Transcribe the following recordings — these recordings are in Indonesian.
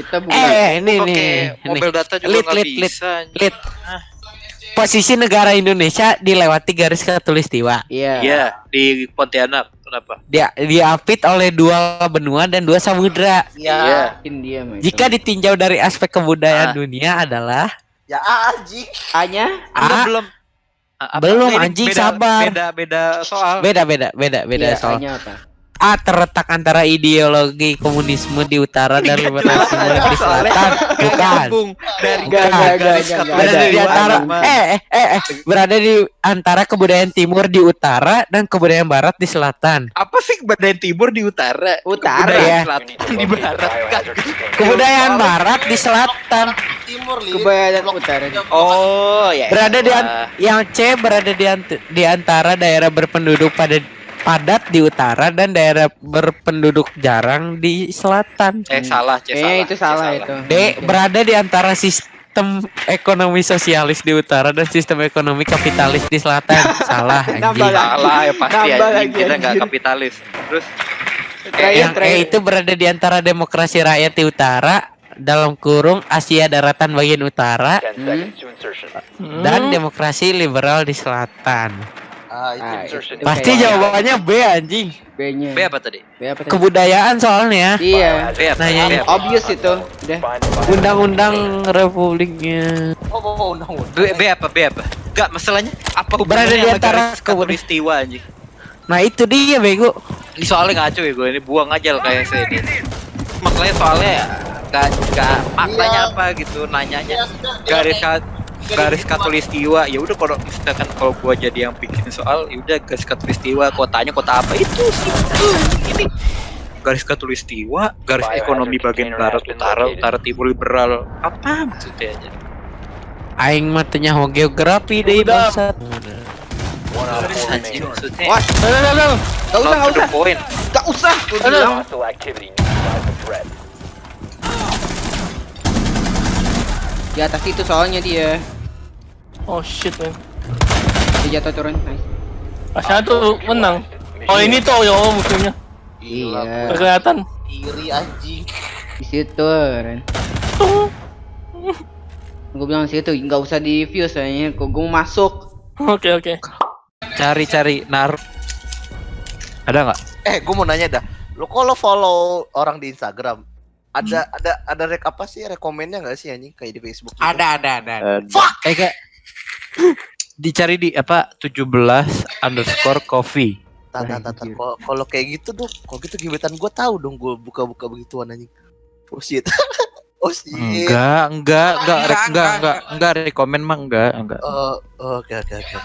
Kita bukan. Eh, ini Pakai nih. mobil nih. data juga Lit, lit, lit. bisa. Lit. Posisi negara Indonesia dilewati garis khatulistiwa. Iya. Iya, di Pontianak. Kenapa? Dia diapit oleh dua benua dan dua samudra. Iya. India mah. Jika ditinjau dari aspek kebudayaan Ah. dunia adalah Ya anjing. hanya Anda A. belum apa? Belum, Ini anjing, beda, sabar. Beda beda soal. beda beda beda beda iya, soal apa? A terletak antara ideologi komunisme di utara dan liberalisme di selatan. Bukan. Dari. Berada di antara eh, eh eh eh berada di antara kebudayaan timur di utara dan kebudayaan barat di selatan. Apa sih badan timur di utara? Utara. Kebudayaan Ya. selatan di barat kan? Kebudayaan barat di selatan. Timur li. Kebayaan utara. Oh ya. Berada di yang C berada di, ant- di antara daerah berpenduduk pada padat di utara dan daerah berpenduduk jarang di selatan. Eh salah, C salah. itu C salah itu. D berada di antara sistem ekonomi sosialis di utara dan sistem ekonomi kapitalis di selatan. Salah Nambah anjing. lagi. Salah ya pasti Nambah anjing. Kita nggak kapitalis. Terus Terakhir, Yang E terakhir. itu berada di antara demokrasi rakyat di utara dalam kurung Asia daratan bagian utara Hmm? dan demokrasi liberal di selatan. Ah, itu. Ah, Pasti jawabannya B anjing. B-nya. B apa tadi? B apa tadi? Kebudayaan soalnya. Iya. B apa? Nanya. B apa? Obvious itu. Udah. Undang-undang Republiknya. Oh, oh, oh, undang-undang. B, B apa? B apa? Enggak, masalahnya apa Berada di antara khatulistiwa anjing? Nah itu dia bego. Ini soalnya ngaco ya gue ini buang aja lah kayak saya ini. Masalahnya soalnya gak, gak maknanya Iya. apa gitu nanyanya Ya, sudah, garis garis katulistiwa. Ya udah kalau misalkan kalau gua jadi yang bikin soal ya udah garis katulistiwa kotanya kota apa? Itu sih. Ini garis katulistiwa garis ekonomi bagian barat utara utara timur liberal. Apa maksudnya aja? Aing matanya ho geografi deh bangsat. Wah, no, no, no, no. Gak usah, gak usah. Gak usah. Di atas itu soalnya dia. Oh shit man. Dia jatuh turun. Nice. Asalnya tuh menang. Oh ini tuh ya oh, musuhnya. Iya. Kelihatan. Iri anjing. Di situ, Ren. Gue bilang situ nggak usah di view soalnya kok gue masuk. Oke oke. cari-cari nar ada nggak Eh, gue mau nanya dah. Lo kalau follow orang di Instagram, ada ada ada rek apa sih rekomennya nggak sih anjing kayak di Facebook? gitu? Ada ada ada. Fuck. eh kayak dicari di apa 17 underscore coffee tar, tar. Kalau kayak gitu tuh, kalau gitu gebetan gue tahu dong gue buka-buka begituan anjing. Oh shit. oh shit. enggak enggak enggak rek- enggak enggak enggak rekomen mah enggak enggak Oh, oke oke oke.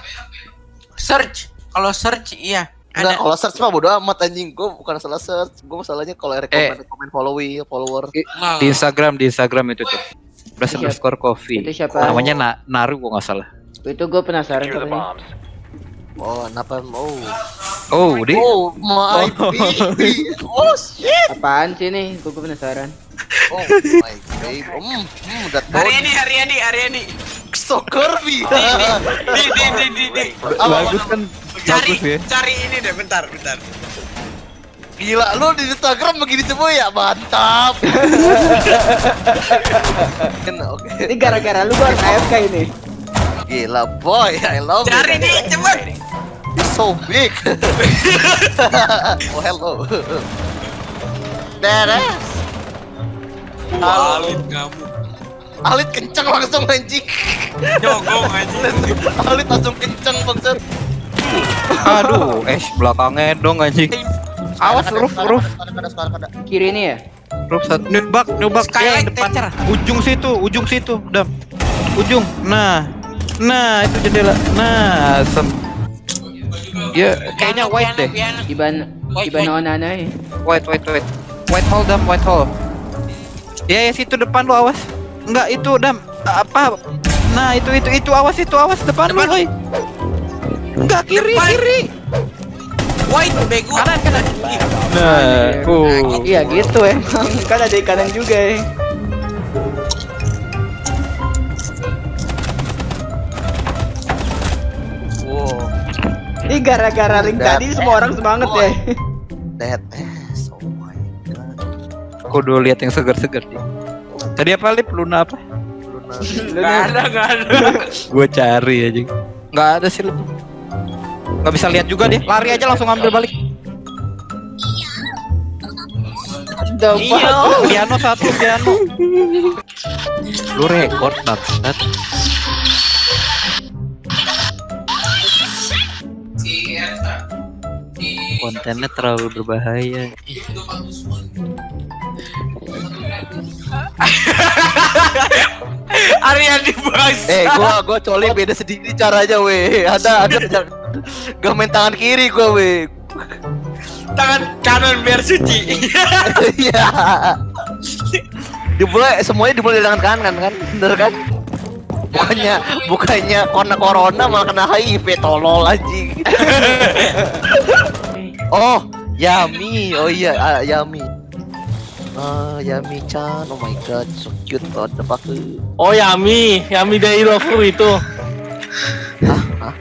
Search. Kalau search iya. Enggak, kalau search mah bodo amat anjing. Gue bukan salah search. Gue masalahnya kalau rekomen rekomen following, follower. di Instagram di Instagram itu tuh plus underscore coffee Itu siapa? namanya na Naru gua nggak salah Itu gue penasaran katanya. Oh, kenapa mau? oh di Oh, my baby. Oh shit. Apaan sih nih? Gue penasaran. Oh my baby. Hmm, hmm that body Haryani Haryani Haryani. so curvy. Di di di di di. bagus kan Cari bagus ya cari ini deh bentar bentar. Gila, lu di Instagram begini semua ya? Mantap. Oke. Ini gara-gara lu gue harus AFK ini. Gila, boy. I love Cari it. nih cepet. It's so big. oh, hello. Beres. Halo. kamu. Alit kenceng langsung anjing. Jogong aja. Alit langsung kenceng bangsat. aduh eh belakangnya dong anjing awas roof roof. Kiri ini ya? roof satu nubak nubak Eh, depan ujung situ ujung situ dam ujung nah nah itu jendela nah sem ya kayaknya white deh. Iban Iban wait. Onana ya. white white white. White hole dam white hole. Ya ya situ depan lu awas. Enggak itu dam. Apa? Nah itu itu itu awas itu awas depan, lu woi enggak kiri Depan. kiri. White bego. kanan kanan. Nah, uh. Iya gitu emang. Kan ada di kanan juga ya. Ini gara-gara link That tadi semua orang semangat ya. That ass. Oh my god. kudu lihat yang segar-segar sih Tadi apa lip? Luna apa? Luna. Nggak ada, nggak ada. Gue cari aja. Nggak ada sih lip. Nggak bisa lihat juga dia. Lari aja langsung ambil balik. Fuck? Piano satu piano. Lu rekor bangsat. Kontennya terlalu berbahaya. Arya dibahas. Eh, gua gua coli beda sedikit caranya, weh. Ada ada gak main tangan kiri gua, weh. Tangan kanan biar suci. Iya. Dimulai semuanya dimulai dengan kanan kan, bener kan? Bukannya bukannya kena corona malah kena HIV tolol anjing. oh, Yami. Oh iya, ah, Yami. Ah, Yami Chan. Oh my god, so cute. What the fuck? Oh Yami, Yami dari Love itu. Hah? Hah?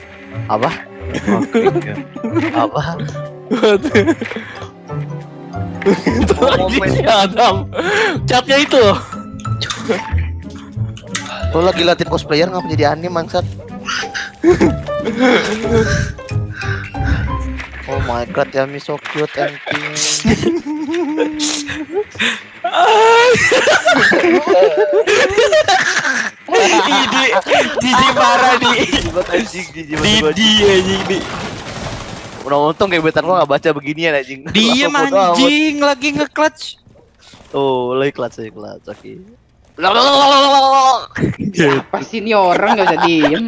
Apa? Apa? itu lagi si Adam. Catnya itu. Lo lagi latihan cosplayer ngapa jadi anime mangsat? my god, Yami so cute and pink. Ini Didi marah di. Didi anjing di. Udah untung gebetan gua gak baca beginian anjing. Amat. anjing lagi nge-clutch. Oh, lagi kelas lagi kelas. Oke. Siapa sih ini orang gak bisa diem?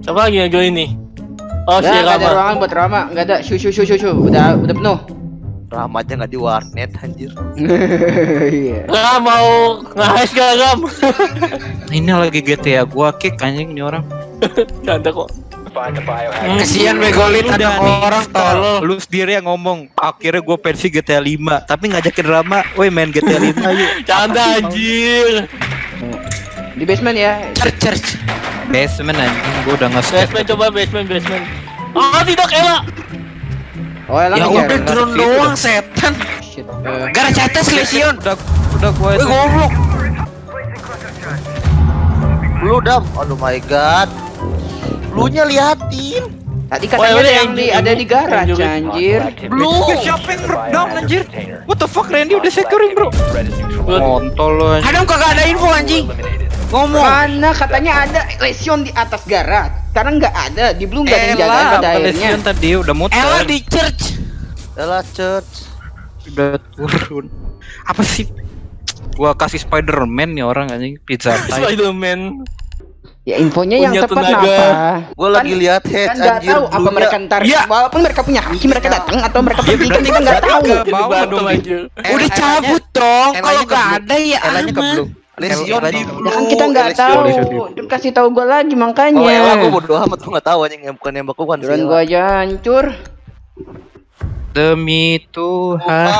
Siapa lagi yang join nih? Oh si nggak ada Rama. ruangan buat Rama, nggak ada. Shu shu shu shu shu. Udah udah penuh. Rahmatnya nggak di warnet anjir. Iya. Nggak mau nge-hash gak Ram? Ini lagi GTA gua kick anjing nih orang. Canda kok. Kasihan Megolit ada orang tolol. Lu sendiri yang ngomong akhirnya gue pensi GTA 5 tapi ngajakin Rama, woi main GTA 5 yuk. Canda anjir. Di basement ya. Church, church. Basement anjing gua udah nge-skip. Basement coba basement basement. Ah tidak Ella. Oh, elang Ya udah drone doang setan. Shit. eh. Gara cates lesion. Udah udah gua Wih goblok. Lu dam. Aduh my god. Lu nya liatin. Tadi Oh, katanya ya udah, yang di ada di juga. anjir. Lu siapa yang down anjir? What the fuck Randy udah securing bro? Kontol lu. Adam kagak ada info anjing. Ngomong. Mana katanya ada lesion di atas garage. Sekarang nggak ada, di belum nggak ada yang jaga pada akhirnya. Lesion tadi udah muter. Ella di church. Adalah church. udah turun. Apa sih? Gua kasih Spider-Man nih orang anjing pizza. Spiderman. Ya infonya yang Punya tepat tenaga. apa? Gua lagi lihat head Kan anjir. tahu apa mereka ntar. Iya. Walaupun mereka punya haki mereka datang atau mereka pergi kan kita nggak tahu. Udah cabut dong. Kalau nggak ada ya aman. Lesion di blue. Kan kita nggak tahu. Kasih tahu gua lagi makanya. Oh, Ella gua bodo amat gua enggak tahu anjing yang bukan nembak kan. Drone gua aja hancur. Demi Tuhan.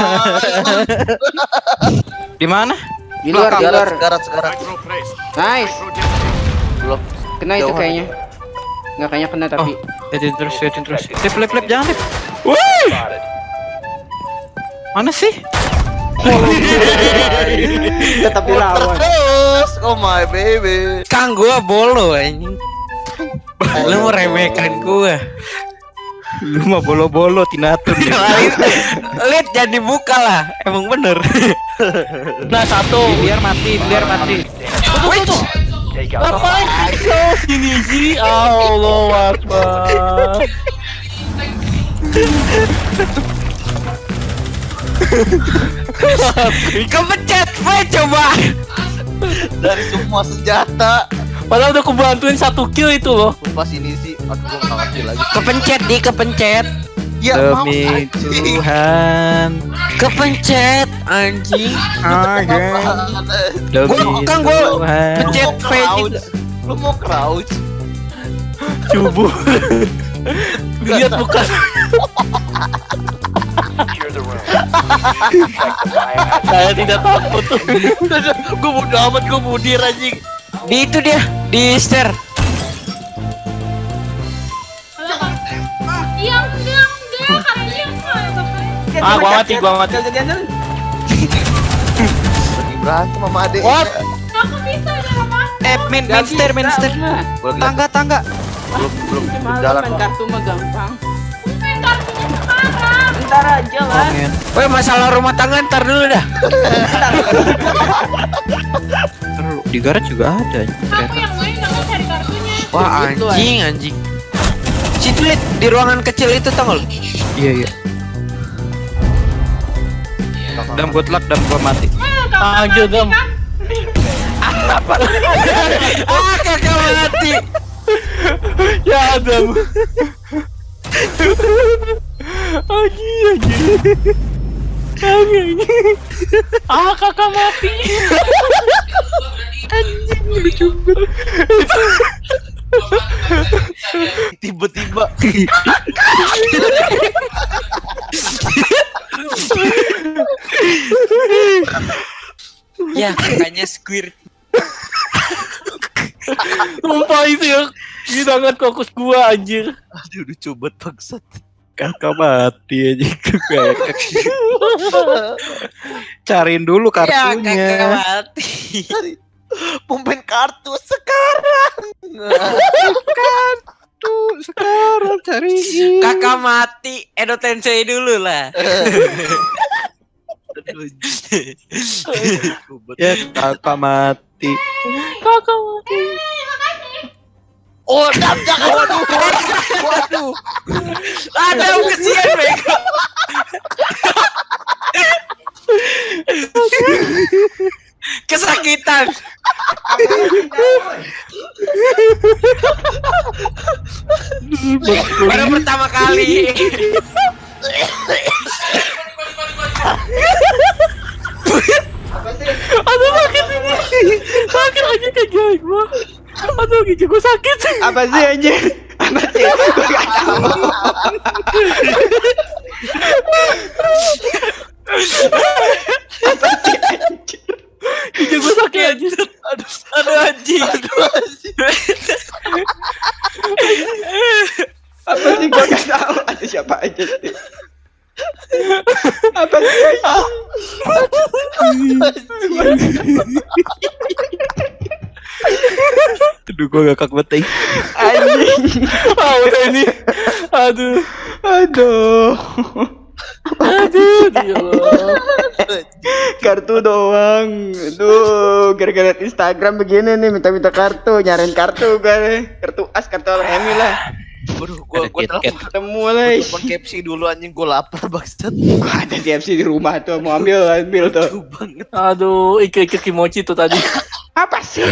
Di mana? Di luar, di luar. Sekarang sekarang. Nice. Belum. Kena itu kayaknya. Nggak kayaknya kena tapi. Liatin terus, liatin terus. Lip, lip, lip, jangan lip. Wih! Mana sih? Tetap dilawan. Terus, oh my baby. Kang gua bolo anjing. Lu meremehkan gua. Lu mah bolo-bolo tinatun. Lihat jangan dibuka lah. Emang bener. Nah satu. biar mati, biar mati. Ngapain kau sini sih? Allah Akbar. Kepencet V coba. Dari semua senjata. Padahal udah kubantuin satu kill itu loh. Pas ini sih, aduh gua nggak ngerti lagi. Kepencet di kepencet. Ya, Demi mouse. Tuhan. Kepencet anjing. Demi Gua- kan gua Tuhan. Pencet Lu mau V. Lu mau crouch? Cubu. Lihat bukan. Saya tidak takut tuh. gue bodo amat, gue budir anjing. Di itu dia di stair. Ah, gua mati, gua mati. Lagi berantem sama adek. What? Aku bisa jalan mas. Eh, main main stair, main stair. Belum Tangga, tangga. belum belum belum jalan. main kartu mah gampang. Woi masalah rumah tangga ntar dulu dah. Seru. Di garage juga ada. Aku yang main aku cari kartunya. Wah anjing anjing. Situ liat di ruangan kecil itu nggak lu? Iya, iya. Dan good luck dan gua mati. Kamu Anjir, mati Dam. kan? ah kakak mati. Ya Adam. Anjing anjing. Anjing. Ah kakak mati. Tiba-tiba Ya kakaknya squirt. Sumpah itu ya. Ini sangat fokus gua anjir. aduh udah coba bangsat. Kakak mati aja Cariin dulu Ya kakak kartunya. mati. Pemain kartu sekarang. Tuh, sekarang cariin. Kakak mati. Edo Tensei dulu lah. Ya, kakak mati. Kakak mati. Oh, dam, jangan. Waduh. Waduh. Ada kesian bego. Kesakitan. Baru pertama kali. Aduh sakit ini. Sakit anjing kayak gua. Gigi gua sakit. Apa sih anjir? Apa sih? Gue gak tahu. Gigi gua sakit anjir. Aduh anjing. Apa sih gue gak tahu. Ada siapa aja sih? Apa sih? Aduh, gua gak. Anjing. Ah udah ini. Aduh. Aduh. Aduh. Ya Allah. Kartu doang. Aduh, gara-gara Instagram begini nih minta-minta kartu, nyariin kartu gue. Kartu as, kartu remi lah. Waduh, gua Ada gua telepon Ketemu lah. telepon KFC dulu anjing gua lapar bangsat. Ada TFC di rumah tuh, mau ambil ambil tuh. Aduh banget. Aduh, ikir-ikir kimochi tuh tadi. Apa sih?